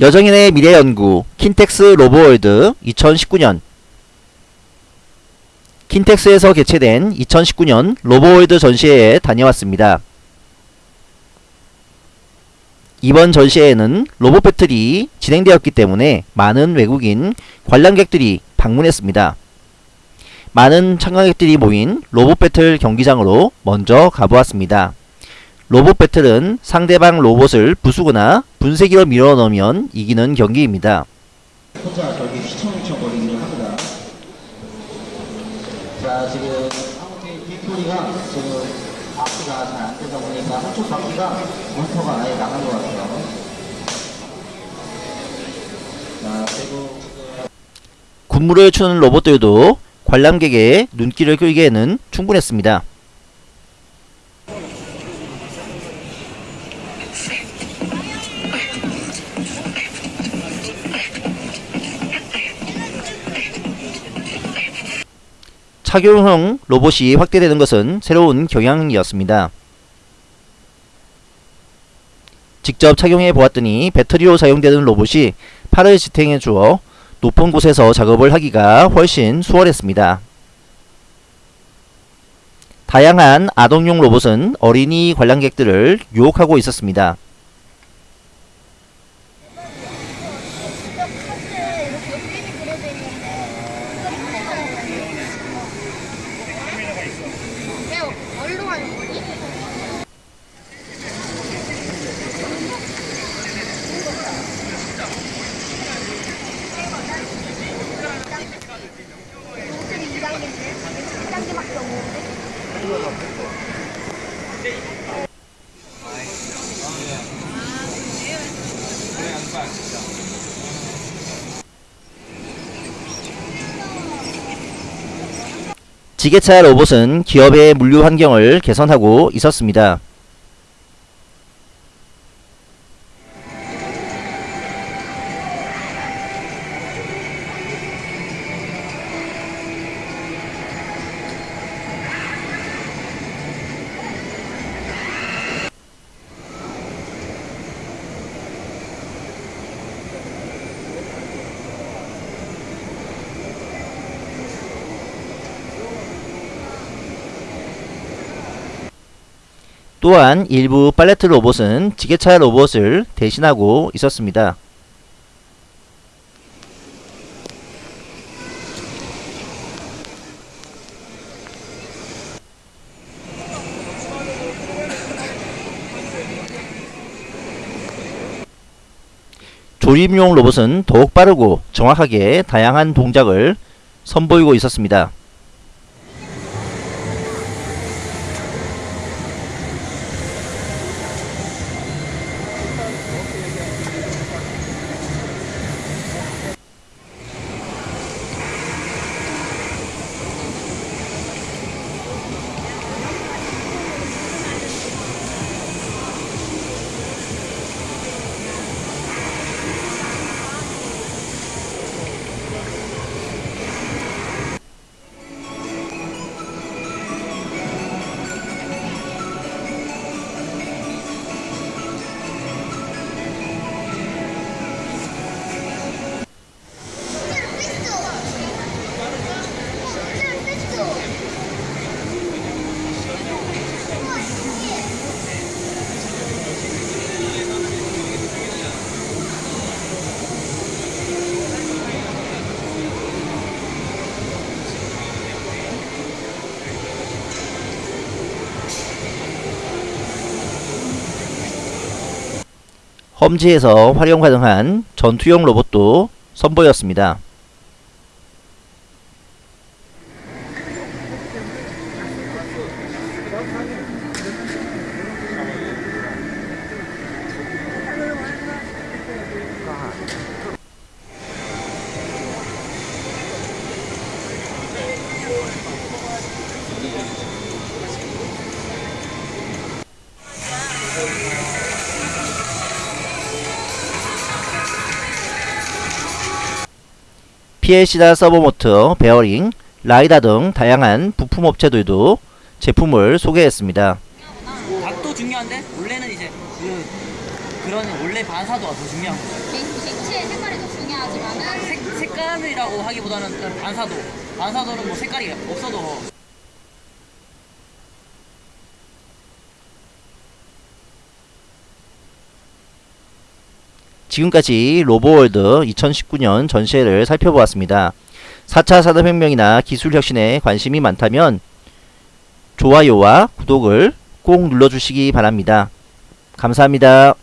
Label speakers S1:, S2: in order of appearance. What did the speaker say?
S1: 여정인의 미래연구 킨텍스 로보월드 2019년 킨텍스에서 개최된 2019년 로보월드 전시회에 다녀왔습니다. 이번 전시회에는 로봇 배틀이 진행되었기 때문에 많은 외국인 관람객들이 방문했습니다. 많은 참가객들이 모인 로봇 배틀 경기장으로 먼저 가보았습니다. 로봇 배틀은 상대방 로봇을 부수거나 분쇄기로 밀어넣으면 이기는 경기입니다.
S2: 혼자 저기 휘청휘청 거리기를 합니다. 자, 지금 한국의 뒷소리가 지금 바퀴가 잘 안 되다 보니까 한쪽 바퀴가 모터가 아예 나간 것 같아요. 자, 그리고
S1: 군무를 추는 로봇들도 관람객의 눈길을 끌기에는 충분했습니다. 착용형 로봇이 확대되는 것은 새로운 경향이었습니다. 직접 착용해 보았더니 배터리로 사용되는 로봇이 팔을 지탱해 주어 높은 곳에서 작업을 하기가 훨씬 수월했습니다. 다양한 아동용 로봇은 어린이 관람객들을 유혹하고 있었습니다.
S3: 왜 어디로 가는 거니?
S1: 지게차 로봇은 기업의 물류 환경을 개선하고 있었습니다. 또한 일부 팔레트 로봇은 지게차 로봇을 대신하고 있었습니다. 조립용 로봇은 더욱 빠르고 정확하게 다양한 동작을 선보이고 있었습니다. 험지에서 활용 가능한 전투용 로봇도 선보였습니다. PLC나 서보모터, 베어링, 라이다 등 다양한 부품 업체들도 제품을 소개했습니다.
S4: 각도 중요한데 원래는 이제 그, 그 그런 원래 반사도가 더 중요한.
S3: 객- 객체의 색깔이 더 중요하지만은
S4: 색, 색감이라고 하기보다는 반사도. 반사도는 뭐 색깔이 없어도
S1: 지금까지 로보월드 2019년 전시회를 살펴보았습니다. 4차 산업혁명이나 기술혁신에 관심이 많다면 좋아요와 구독을 꼭 눌러주시기 바랍니다. 감사합니다.